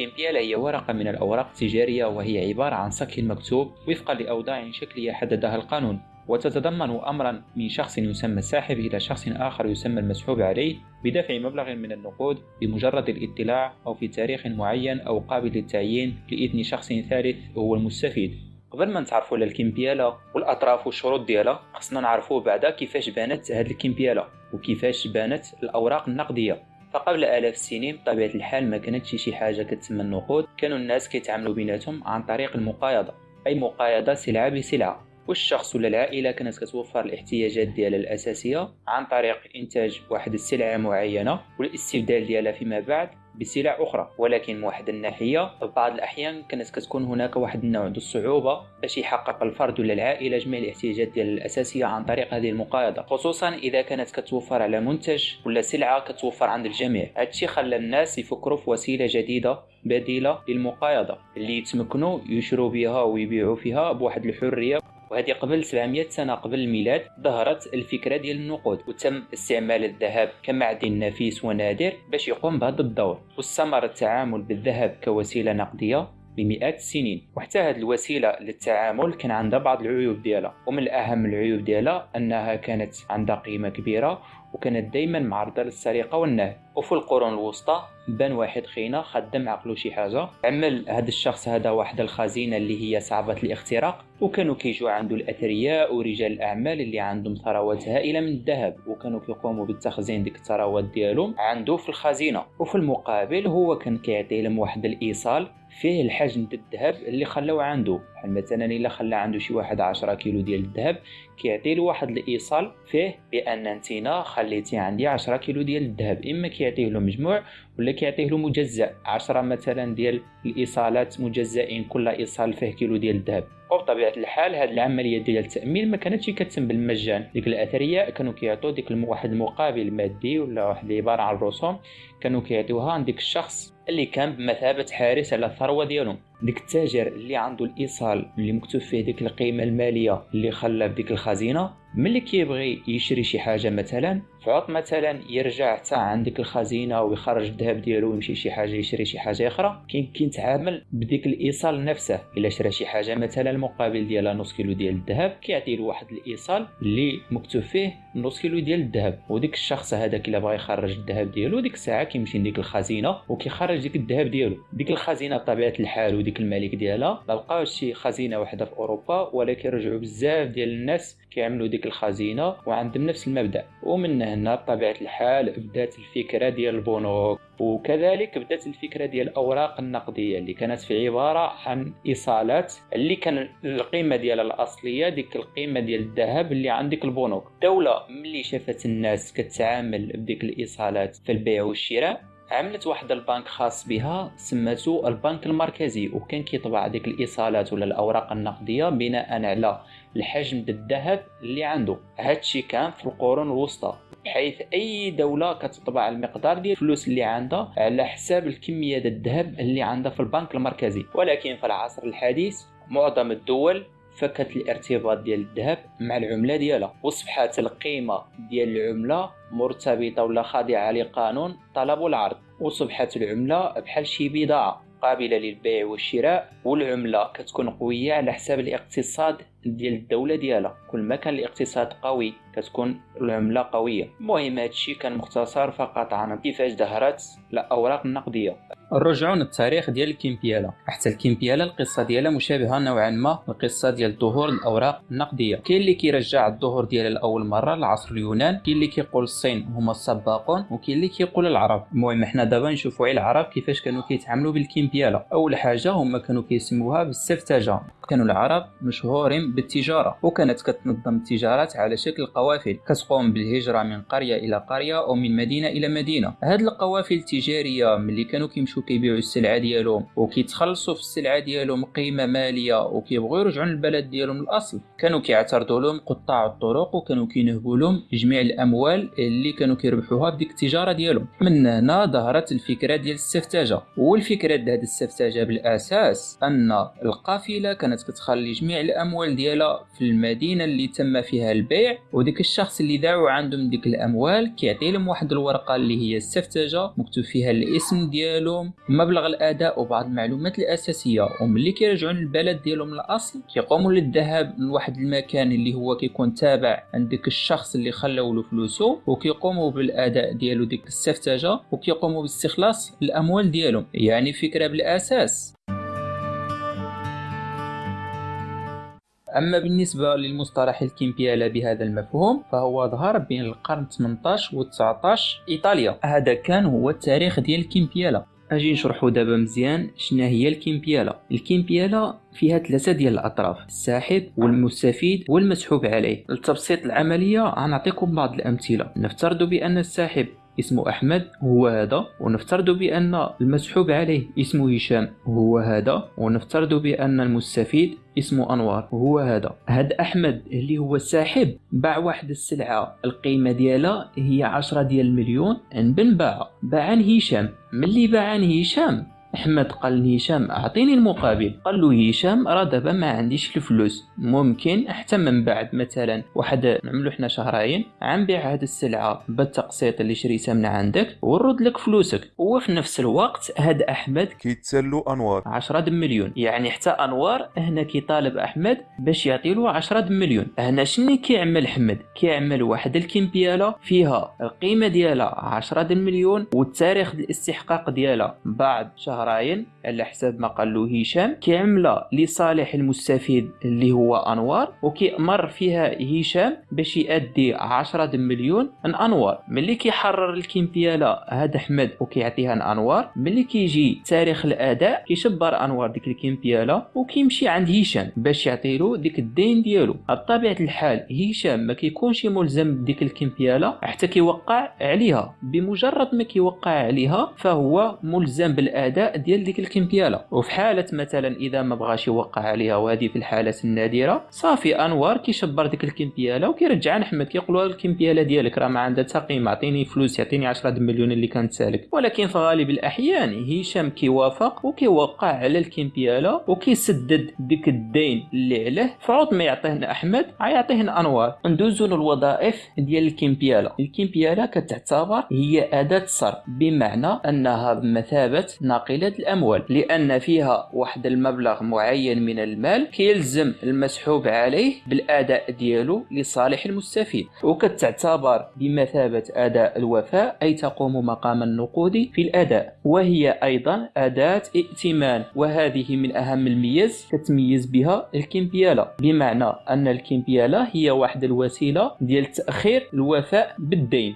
الكمبيالة هي ورقة من الأوراق التجارية وهي عبارة عن صك مكتوب وفقا لأوضاع شكلية حددها القانون. وتتضمن أمرا من شخص يسمى الساحب إلى شخص آخر يسمى المسحوب عليه بدفع مبلغ من النقود بمجرد الاطلاع أو في تاريخ معين أو قابل للتعيين لإذن شخص ثالث هو المستفيد. قبل ما نتعرفوا على الكمبيالة والأطراف والشروط ديالها خصنا نعرفوا بعدا كيفاش بانت هذه الكمبيالة وكيفاش بانت الأوراق النقدية. فقبل آلاف السنين بطبيعة الحال ما كانتش شي حاجة كتسمى النقود. كانوا الناس كيتعاملوا بيناتهم عن طريق المقايضة. أي مقايضة سلعة بسلعة. والشخص ولا العائلة كانت كتوفر الاحتياجات ديالها الأساسية عن طريق إنتاج واحد السلعة معينة والاستبدال ديالها فيما بعد بسلع أخرى. ولكن من واحد الناحية بعض الأحيان كانت كتكون هناك واحد النوع ديال الصعوبة باش يحقق الفرد ولا العائلة جميع الاحتياجات ديال الأساسية عن طريق هذه المقايضة. خصوصا إذا كانت كتوفر على منتج ولا سلعة كتوفر عند الجميع. هادشي خلى الناس يفكروا في وسيلة جديدة بديلة للمقايضة اللي يتمكنوا يشروا بها ويبيعوا فيها بواحد الحرية. وهذه قبل 700 سنة قبل الميلاد ظهرت الفكرة ديال النقود وتم استعمال الذهب كمعدن نفيس ونادر باش يقوم بهذا الدور واستمر التعامل بالذهب كوسيلة نقدية بمئات السنين وحتى هذه الوسيلة للتعامل كان عندها بعض العيوب ديالها ومن اهم العيوب ديالها أنها كانت عندها قيمة كبيرة وكانت دائما معرضة للسرقة والنهب. وفي القرون الوسطى بان واحد خينا خدم عقلو شي حاجة عمل هذا الشخص هذا واحد الخزينة اللي هي صعبة الاختراق وكانوا كيجوا عنده الأثرياء ورجال الأعمال اللي عندهم ثروات هائلة من الذهب وكانوا كيقوموا بالتخزين ديك الثروات ديالهم عنده في الخزينة. وفي المقابل هو كان كيعطي لهم واحد الإيصال فيه الحجم الذهب اللي خلاو عنده مثلا إلا خلى عنده شي واحد 10 كيلو ديال الذهب كيعطي له واحد الإيصال فيه بأن انتينا خليتي عندي 10 كيلو ديال الذهب. إما كيعطيه له مجموع ولا كيعطيه له مجزأ. 10 مثلا ديال الإيصالات مجزئين كل إيصال فيه كيلو ديال الذهب. وبطبيعه الحال هذه العملية ديال التأمين ما كانتش كتم بالمجان. ديك الأثرياء كانوا كيعطوا ديك واحد المقابل مادي ولا واحد العبارة عن الرسوم كانوا كيعطيوها عند ديك الشخص اللي كان بمثابة حارس على الثروة ديالهم. ديك التاجر اللي عنده الإيصال اللي مكتوب فيه ديك القيمة المالية اللي خلى في ديك الخزينة ملي كيبغي يشري شي حاجة مثلا فعط مثلا يرجع حتى عند ديك الخزينة ويخرج الذهب ديالو ويمشي شي حاجة يشري شي حاجة أخرى. كاين كيتعامل بديك الإيصال نفسه. إلا شرى شي حاجة مثلا المقابل ديالها نص كيلو ديال الذهب كيعطي له واحد الإيصال اللي مكتوب فيه نص كيلو ديال الذهب. وديك الشخص هذاك إلا بغى يخرج الذهب ديالو ديك الساعة كيمشي لديك الخزينة وكيخرج ديك الذهب ديالو. ديك الخزينة بطبيعة الحال وديك الملك ديالها ما بقاوش شي خزينة واحدة في أوروبا ولكن رجعوا بزاف ديال الناس كيعملوا ديك الخزينة وعندهم نفس المبدأ. ومن هنا بطبيعة الحال بدات الفكرة ديال البنوك. وكذلك بدات الفكرة ديال الأوراق النقدية اللي كانت في عبارة عن إيصالات اللي كان القيمة ديالها الأصلية ديك القيمة ديال الذهب اللي عندك البنوك. الدولة ملي شافت الناس كتعامل بديك الإيصالات في البيع والشراء عملت واحد البنك خاص بها سماتو البنك المركزي وكان كيطبع ديك الإيصالات ولا الأوراق النقدية بناء على الحجم الذهب اللي عنده هادشي كان في القرون الوسطى بحيث أي دولة كتطبع المقدار ديال الفلوس اللي عندها على حساب الكمية ديال الذهب اللي عندها في البنك المركزي. ولكن في العصر الحديث معظم الدول فكت الارتباط ديال الذهب مع العملة ديالها واصبحت القيمة ديال العملة مرتبطة ولا خاضعه لقانون طلب والعرض وصبحت العملة بحال شي بضاعة قابلة للبيع والشراء والعملة كتكون قوية على حساب الاقتصاد ديال الدولة ديالها. كل ما كان الاقتصاد قوي كتكون العملة قوية. المهم هادشي كان مختصر فقط عن كيفاش ظهرت الأوراق النقدية. نرجعوا للتاريخ ديال الكيمبيالا. حتى الكيمبيالا القصة ديالها مشابهة نوعا ما القصة ديال ظهور الأوراق النقدية. كاين اللي كيرجع الظهور ديالها لأول مرة لعصر اليونان كاين اللي كيقول الصين هما السباقون وكاين اللي كيقول العرب. المهم حنا دابا نشوفوا على العرب كيفاش كانوا كيتعاملوا بالكيمبيالا. أول حاجة هما كانوا كيسموها بالسفتاجه كانوا العرب مشهورين بالتجارة وكانت كتنظم التجارات على شكل قوافل. كتقوم بالهجرة من قرية إلى قرية أو من مدينة إلى مدينة. هاد القوافل التجارية ملي كانوا كيمشوا كيبيعوا السلعة ديالهم وكيتخلصوا في السلعة ديالهم قيمة مالية وكيبغوا يرجعوا للبلد ديالهم الأصل. كانوا كيعترضوا لهم قطاع الطرق وكانوا كينهبوا لهم جميع الأموال اللي كانوا كيربحوها بديك التجارة ديالهم. من هنا ظهرت الفكرة ديال السفتاجه والفكرة ديال هذه السفتاجه بالأساس أن القافلة كانت كتخلي جميع الأموال ديالها في المدينة اللي تم فيها البيع وديك الشخص اللي داعوا عندهم ديك الأموال كيعطي لهم واحد الورقة اللي هي السفتاجه مكتوب فيها الاسم ديالهم ومبلغ الأداء وبعض المعلومات الأساسية وملي كيرجعوا للبلد ديالهم الأصل كيقوموا للذهاب لواحد المكان اللي هو كيكون تابع عند ديك الشخص اللي خلاو له فلوسه وكيقوموا بالأداء ديالو ديك السفتجه وكيقوموا باستخلاص الأموال ديالهم. يعني فكرة بالأساس. أما بالنسبة للمصطلح الكيمبيالا بهذا المفهوم فهو ظهر بين القرن 18 و 19 إيطاليا. هذا كان هو التاريخ ديال الكيمبيالا. أجي نشرحو دابا مزيان شنا هي الكيمبيالا. الكيمبيالا فيها ثلاثة ديال الأطراف الساحب والمستفيد والمسحوب عليه. لتبسيط العملية غنعطيكم بعض الأمثلة. نفترض بأن الساحب اسمه أحمد هو هذا. ونفترض بأن المسحوب عليه اسمه هشام هو هذا. ونفترض بأن المستفيد اسمه أنوار هو هذا. هاد أحمد اللي هو الساحب باع واحد السلعة القيمة ديالها هي عشرة ديال المليون عند بن باع. باع عن هشام. ملي باع عن هشام أحمد قال لهشام أعطيني المقابل. قال له هشام راه دابا ما عنديش الفلوس. ممكن حتى من بعد مثلا واحد نعملو حنا شهرين غنبيع هاد السلعة. بالتقسيط اللي شريتها من عندك ونرد لك فلوسك. وفي نفس الوقت هاد أحمد كيتسلو أنوار. 10 مليون. يعني حتى أنوار هنا كيطالب أحمد باش يعطي له 10 مليون. هنا شنو كيعمل أحمد؟ كيعمل واحد الكمبياله فيها القيمة ديالها 10 مليون والتاريخ الاستحقاق ديالها. بعد شهر شهرين على حساب ما قال له هشام كيعملها لصالح المستفيد اللي هو أنوار وكيأمر فيها هشام باش يأدي 10 مليون أنوار. ملي كيحرر الكيمبياله هاد أحمد وكيعطيها لانوار ملي كيجي تاريخ الأداء كيشبر أنوار ديك الكيمبياله وكيمشي عند هشام باش يعطيلو ديك الدين ديالو. بطبيعه الحال هشام ما كيكونش ملزم بديك الكيمبياله حتى كيوقع عليها. بمجرد ما كيوقع عليها فهو ملزم بالأداء ديال ديك الكمبياله وفي حالة مثلا إذا ما بغاش يوقع عليها وهذه في الحالات النادره صافي أنوار كيشبر ديك الكمبياله وكيرجع. احمد كيقول له الكمبياله ديالك راه ما عندها حتى قيمة. عطيني فلوس يعطيني 10 مليون اللي كانت سالك ولكن في غالب الأحيان هشام كيوافق وكيوقع على الكمبياله وكيسدد ديك الدين اللي عليه. فعوض ما يعطيه أحمد غيعطيه أنوار. ندوزو للوظائف ديال الكمبياله الكمبياله كتعتبر هي أداة صرف بمعنى أنها بمثابه ناقلة الأموال لأن فيها واحد المبلغ معين من المال كيلزم المسحوب عليه بالأداء ديالو لصالح المستفيد وكتعتبر بمثابة أداء الوفاء أي تقوم مقام النقود في الأداء وهي أيضا أداة ائتمان وهذه من أهم الميز كتميز بها الكمبيالة بمعنى أن الكمبيالة هي واحد الوسيلة ديال تأخير الوفاء بالدين.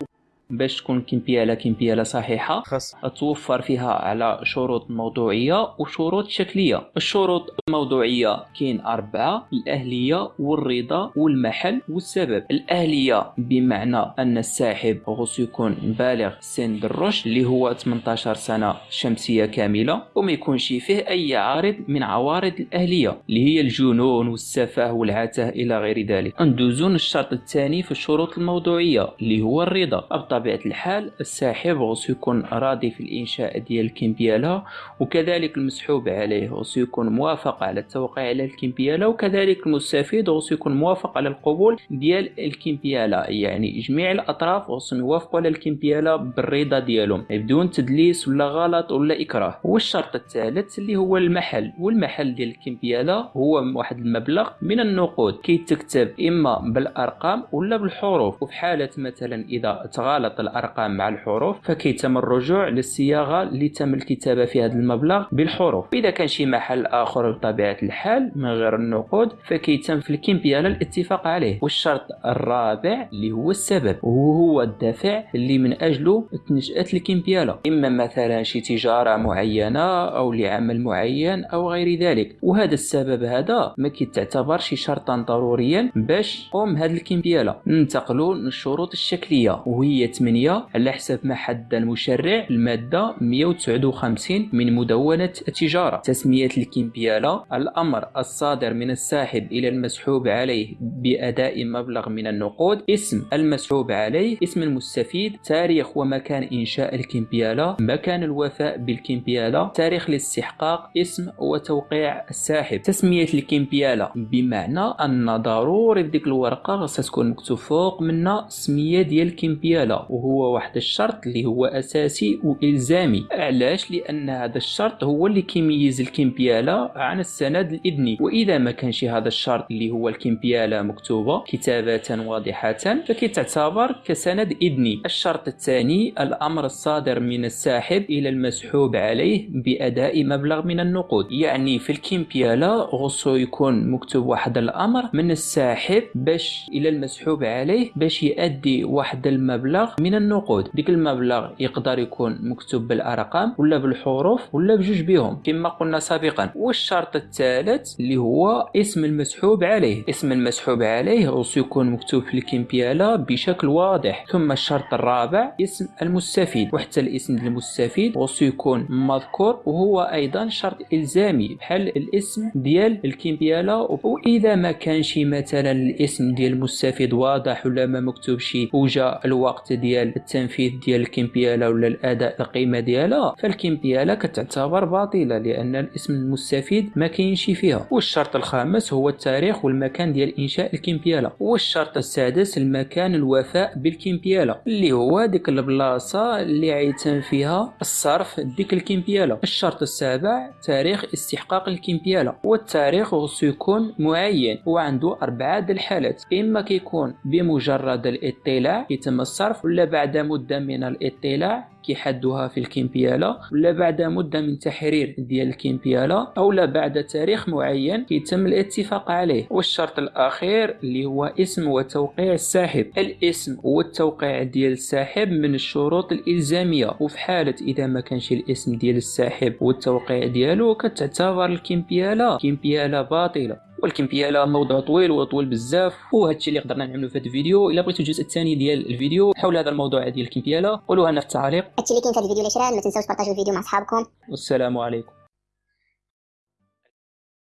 باش تكون كيمبيالا كيمبيالا صحيحة. خاص. توفر فيها على شروط موضوعية وشروط شكلية. الشروط الموضوعية كاين أربعة الأهلية والرضا والمحل والسبب. الأهلية بمعنى أن الساحب خصو يكون بالغ سن الرشد اللي هو 18 سنة شمسية كاملة وما يكونش فيه أي عارض من عوارض الأهلية اللي هي الجنون والسفه والعته إلى غير ذلك. ندوزون الشرط الثاني في الشروط الموضوعية اللي هو الرضا. بطبيعة الحال الساحب خصو يكون راضي في الإنشاء ديال الكمبياله وكذلك المسحوب عليه خصو يكون موافق على التوقيع على الكمبياله وكذلك المستفيد خصو يكون موافق على القبول ديال الكمبياله يعني جميع الأطراف خصهم يوافقوا على الكمبياله بالرضا ديالهم بدون تدليس ولا غلط ولا إكراه. والشرط الثالث اللي هو المحل والمحل ديال الكمبياله هو واحد المبلغ من النقود. كيتكتب إما بالأرقام ولا بالحروف. وفي حالة مثلا إذا تغالط تغالط الأرقام مع الحروف فكيتم الرجوع للصياغة اللي تم الكتابة في هذا المبلغ بالحروف. إذا كان شي محل آخر بطبيعة الحال من غير النقود فكيتم في الكمبيالة الاتفاق عليه. والشرط الرابع اللي هو السبب وهو الدافع اللي من أجله تنشأت الكمبيالة. إما مثلا شي تجارة معينة أو لعمل معين أو غير ذلك. وهذا السبب هذا ما كيتعتبرش شرطا ضروريا باش قوم هذه الكمبيالة. ننتقلوا للشروط الشكلية وهي 8 على حسب ما حد المشرع المادة 159 من مدونة التجارة. تسمية الكمبيالة. الأمر الصادر من الساحب إلى المسحوب عليه بأداء مبلغ من النقود. اسم المسحوب عليه. اسم المستفيد. تاريخ ومكان إنشاء الكمبيالة. مكان الوفاء بالكمبيالة. تاريخ الاستحقاق. اسم وتوقيع الساحب. تسمية الكمبيالة. بمعنى أن ضروري في ديك الورقة خاصها تكون مكتوب فوق منها سمية ديال الكمبيالة. وهو واحد الشرط اللي هو أساسي وإلزامي. علاش؟ لأن هذا الشرط هو اللي كيميز الكمبياله عن السند الإذني. وإذا ما كانش هذا الشرط اللي هو الكمبياله مكتوبة كتابة واضحة فكتعتبر كسند إذني. الشرط الثاني الأمر الصادر من الساحب إلى المسحوب عليه بأداء مبلغ من النقود. يعني في الكمبياله غصو يكون مكتوب واحد الأمر من الساحب باش إلى المسحوب عليه باش يؤدي واحد المبلغ من النقود. ديك المبلغ يقدر يكون مكتوب بالأرقام ولا بالحروف ولا بجوج بهم كما قلنا سابقا والشرط الثالث اللي هو اسم المسحوب عليه. اسم المسحوب عليه غصو يكون مكتوب في الكمبيالة بشكل واضح. ثم الشرط الرابع اسم المستفيد. وحتى الاسم المستفيد غصو يكون مذكور وهو أيضا شرط إلزامي. بحال الاسم ديال الكمبيالة وإذا ما كانش مثلا الاسم ديال المستفيد واضح ولا ما مكتوب شي وجا الوقت ديال التنفيذ ديال الكمبياله ولا الأداء القيمة ديالها فالكمبياله كتعتبر باطلة لأن الاسم المستفيد ما كاينش فيها. والشرط الخامس هو التاريخ والمكان ديال إنشاء الكمبياله والشرط السادس المكان الوفاء بالكمبياله اللي هو ديك البلاصة اللي عيتم فيها الصرف ديك الكمبياله الشرط السابع تاريخ استحقاق الكمبياله والتاريخ خصو يكون معين وعنده أربعة الحالات. إما كيكون بمجرد الاطلاع يتم الصرف ولا بعد مدة من الاطلاع كيحدوها في الكمبياله ولا بعد مدة من تحرير ديال الكمبياله أو لا بعد تاريخ معين يتم الاتفاق عليه. والشرط الأخير اللي هو اسم وتوقيع الساحب. الاسم والتوقيع ديال الساحب من الشروط الإلزامية. وفي حالة إذا ما كانش الاسم ديال الساحب والتوقيع ديالو كتعتبر الكمبياله كمبياله باطله والكمبيالة موضوع طويل وطويل بزاف وهادشي اللي قدرنا نعملو في هذا الفيديو. إلا بغيتو الجزء الثاني ديال الفيديو حول هذا الموضوع ديال الكمبيالة قولوها لنا في التعليق. هادشي اللي كاين في هذا الفيديو اللي ما تنساوش بارطاجيو الفيديو مع صحابكم والسلام عليكم.